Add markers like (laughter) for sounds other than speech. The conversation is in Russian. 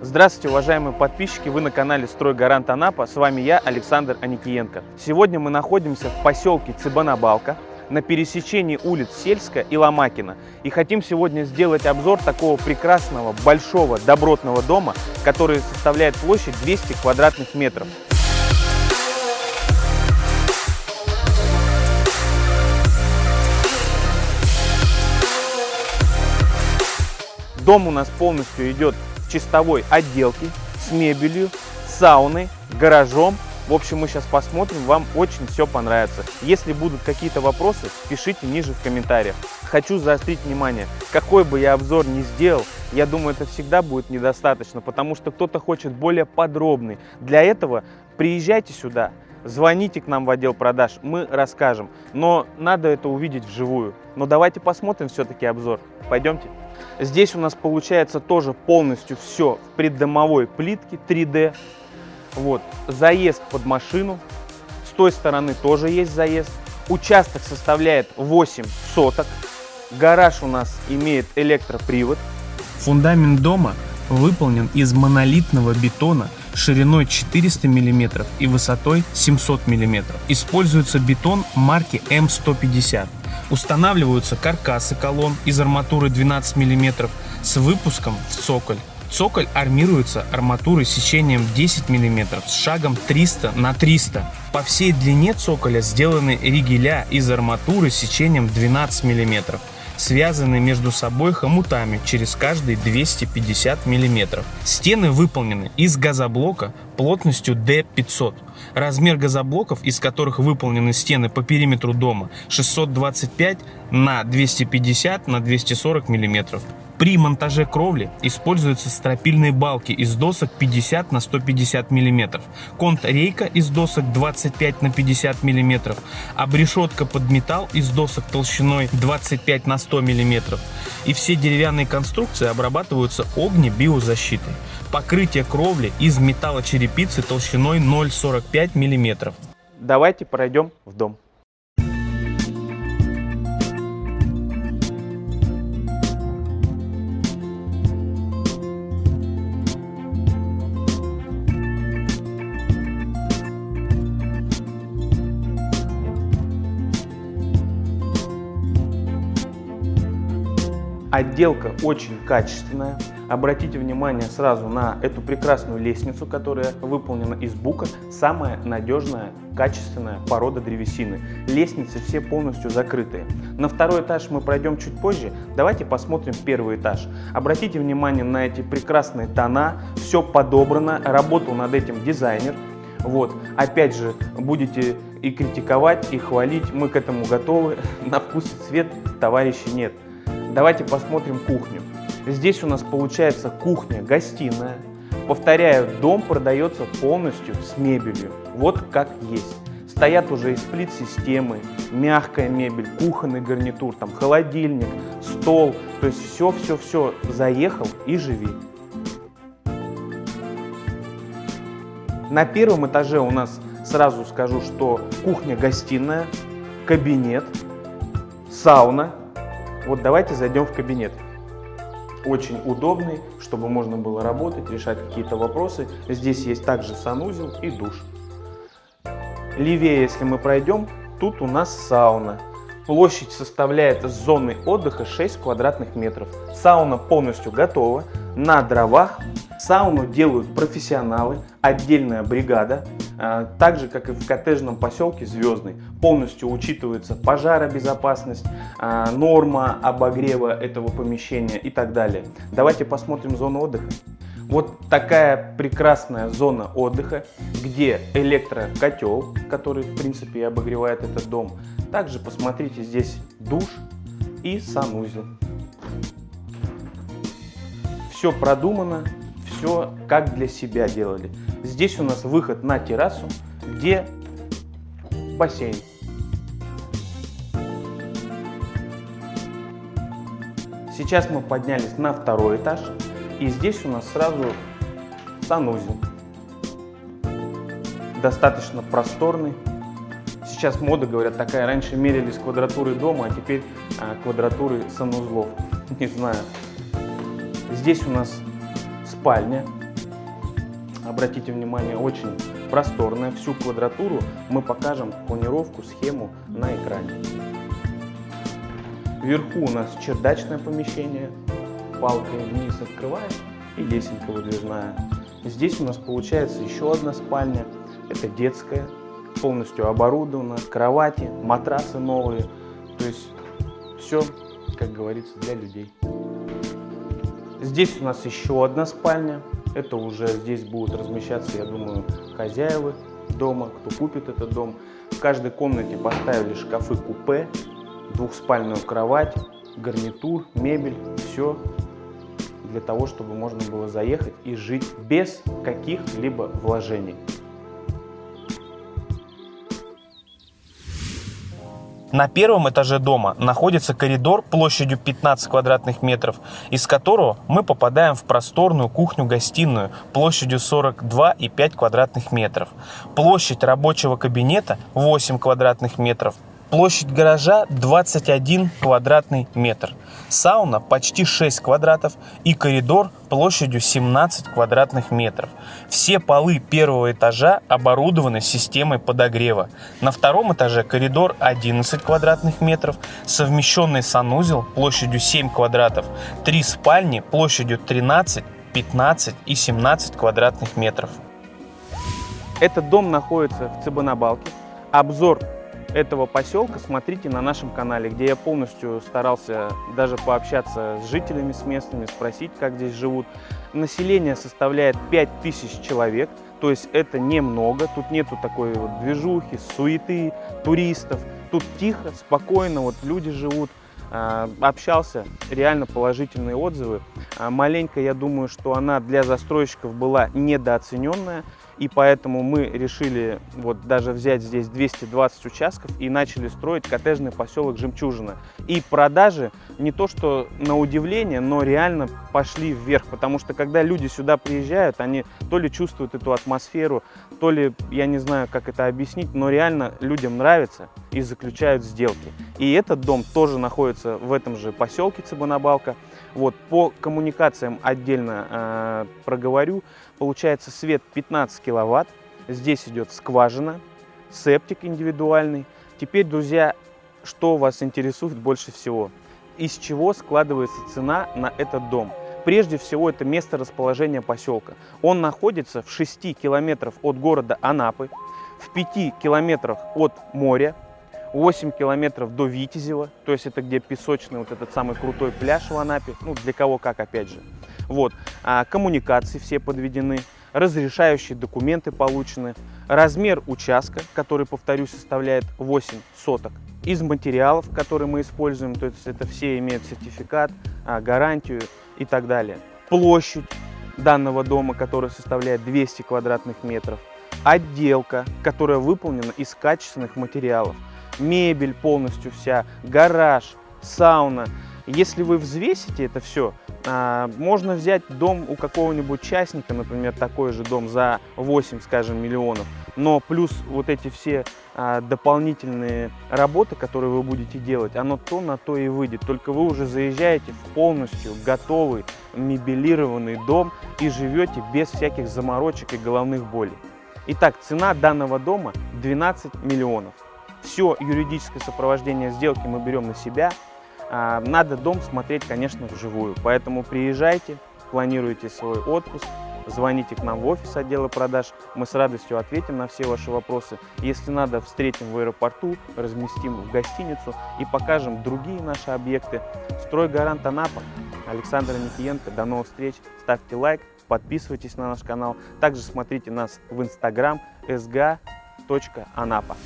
Здравствуйте, уважаемые подписчики! Вы на канале «Стройгарант Анапа». С вами я, Александр Аникиенко. Сегодня мы находимся в поселке Цыбанабалка на пересечении улиц Сельска и Ломакина. И хотим сегодня сделать обзор такого прекрасного, большого, добротного дома, который составляет площадь 200 квадратных метров. Дом у нас полностью идет чистовой отделке, с мебелью, сауной, гаражом. В общем, мы сейчас посмотрим, вам очень все понравится. Если будут какие-то вопросы, пишите ниже в комментариях. Хочу заострить внимание, какой бы я обзор ни сделал, я думаю, это всегда будет недостаточно, потому что кто-то хочет более подробный. Для этого приезжайте сюда, звоните к нам в отдел продаж, мы расскажем. Но надо это увидеть вживую. Но давайте посмотрим все-таки обзор. Пойдемте. Здесь у нас получается тоже полностью все в преддомовой плитке 3D. Вот, заезд под машину. С той стороны тоже есть заезд. Участок составляет 8 соток. Гараж у нас имеет электропривод. Фундамент дома выполнен из монолитного бетона шириной 400 мм и высотой 700 мм. Используется бетон марки М150. Устанавливаются каркасы колонн из арматуры 12 мм с выпуском в цоколь. Цоколь армируется арматурой сечением 10 мм с шагом 300 на 300. По всей длине цоколя сделаны ригеля из арматуры сечением 12 мм связаны между собой хомутами через каждые 250 мм. Стены выполнены из газоблока плотностью D500. Размер газоблоков, из которых выполнены стены по периметру дома, 625 на 250 на 240 мм. При монтаже кровли используются стропильные балки из досок 50 на 150 мм, контрейка из досок 25 на 50 мм, обрешетка под металл из досок толщиной 25 на 100 мм. И все деревянные конструкции обрабатываются огнебиозащитой. Покрытие кровли из металлочерепицы толщиной 0,45 мм. Давайте пройдем в дом. Отделка очень качественная. Обратите внимание сразу на эту прекрасную лестницу, которая выполнена из бука. Самая надежная, качественная порода древесины. Лестницы все полностью закрытые. На второй этаж мы пройдем чуть позже. Давайте посмотрим первый этаж. Обратите внимание на эти прекрасные тона. Все подобрано. Работал над этим дизайнер. Вот. Опять же, будете и критиковать, и хвалить. Мы к этому готовы. (laughs) На вкус и цвет товарищи нет. Давайте посмотрим кухню. Здесь у нас получается кухня-гостиная. Повторяю, дом продается полностью с мебелью. Вот как есть. Стоят уже и сплит-системы, мягкая мебель, кухонный гарнитур, там холодильник, стол. То есть все-все-все заехал и живи. На первом этаже у нас сразу скажу, что кухня-гостиная, кабинет, сауна вот давайте зайдем в кабинет. Очень удобный, чтобы можно было работать, решать какие-то вопросы. Здесь есть также санузел и душ. Левее, если мы пройдем, тут у нас сауна. Площадь составляет с зоны отдыха 6 квадратных метров. Сауна полностью готова, на дровах. Сауну делают профессионалы, отдельная бригада. А, так же, как и в коттеджном поселке Звездный, полностью учитывается пожаробезопасность, а, норма обогрева этого помещения и так далее. Давайте посмотрим зону отдыха. Вот такая прекрасная зона отдыха, где электрокотел, который в принципе обогревает этот дом. Также посмотрите здесь душ и санузел. Все продумано, все как для себя делали. Здесь у нас выход на террасу, где бассейн. Сейчас мы поднялись на второй этаж, и здесь у нас сразу санузел. Достаточно просторный. Сейчас мода, говорят, такая. Раньше мерили с квадратуры дома, а теперь а, квадратуры санузлов. (laughs) Не знаю. Здесь у нас спальня обратите внимание, очень просторная. Всю квадратуру мы покажем планировку, схему на экране. Вверху у нас чердачное помещение, палкой вниз открываем и лесенка выдвижная. Здесь у нас получается еще одна спальня, это детская, полностью оборудована, кровати, матрасы новые, то есть все, как говорится, для людей. Здесь у нас еще одна спальня, это уже здесь будут размещаться, я думаю, хозяева дома, кто купит этот дом. В каждой комнате поставили шкафы-купе, двухспальную кровать, гарнитур, мебель, все для того, чтобы можно было заехать и жить без каких-либо вложений. На первом этаже дома находится коридор площадью 15 квадратных метров, из которого мы попадаем в просторную кухню-гостиную площадью 42,5 квадратных метров. Площадь рабочего кабинета 8 квадратных метров, Площадь гаража 21 квадратный метр. Сауна почти 6 квадратов и коридор площадью 17 квадратных метров. Все полы первого этажа оборудованы системой подогрева. На втором этаже коридор 11 квадратных метров, совмещенный санузел площадью 7 квадратов, три спальни площадью 13, 15 и 17 квадратных метров. Этот дом находится в Цыбанабалке. Обзор этого поселка смотрите на нашем канале, где я полностью старался даже пообщаться с жителями, с местными, спросить, как здесь живут. Население составляет 5000 человек, то есть это немного, тут нету такой вот движухи, суеты, туристов. Тут тихо, спокойно, вот люди живут. А, общался, реально положительные отзывы. А, маленько, я думаю, что она для застройщиков была недооцененная. И поэтому мы решили вот даже взять здесь 220 участков и начали строить коттеджный поселок Жемчужина. И продажи не то что на удивление, но реально пошли вверх. Потому что когда люди сюда приезжают, они то ли чувствуют эту атмосферу, то ли, я не знаю, как это объяснить, но реально людям нравится и заключают сделки. И этот дом тоже находится в этом же поселке Цыбанабалка. Вот, по коммуникациям отдельно э, проговорю. Получается свет 15 киловатт. Здесь идет скважина, септик индивидуальный. Теперь, друзья, что вас интересует больше всего? Из чего складывается цена на этот дом? Прежде всего, это место расположения поселка. Он находится в 6 километрах от города Анапы, в 5 километрах от моря, 8 километров до Витязева, то есть это где песочный вот этот самый крутой пляж в Анапе, ну для кого как опять же. Вот, а, коммуникации все подведены, разрешающие документы получены, размер участка, который, повторюсь, составляет 8 соток, из материалов, которые мы используем, то есть это все имеют сертификат, а, гарантию и так далее. Площадь данного дома, которая составляет 200 квадратных метров, отделка, которая выполнена из качественных материалов, мебель полностью вся, гараж, сауна. Если вы взвесите это все, а, можно взять дом у какого-нибудь частника, например, такой же дом за 8, скажем, миллионов, но плюс вот эти все а, дополнительные работы, которые вы будете делать, оно то на то и выйдет. Только вы уже заезжаете в полностью готовый, мебелированный дом и живете без всяких заморочек и головных болей. Итак, цена данного дома 12 миллионов. Все юридическое сопровождение сделки мы берем на себя. А, надо дом смотреть, конечно, вживую. Поэтому приезжайте, планируйте свой отпуск, звоните к нам в офис отдела продаж. Мы с радостью ответим на все ваши вопросы. Если надо, встретим в аэропорту, разместим в гостиницу и покажем другие наши объекты. Стройгарант Анапа, Александр Никиенко. До новых встреч. Ставьте лайк, подписывайтесь на наш канал. Также смотрите нас в инстаграм sga.anapa.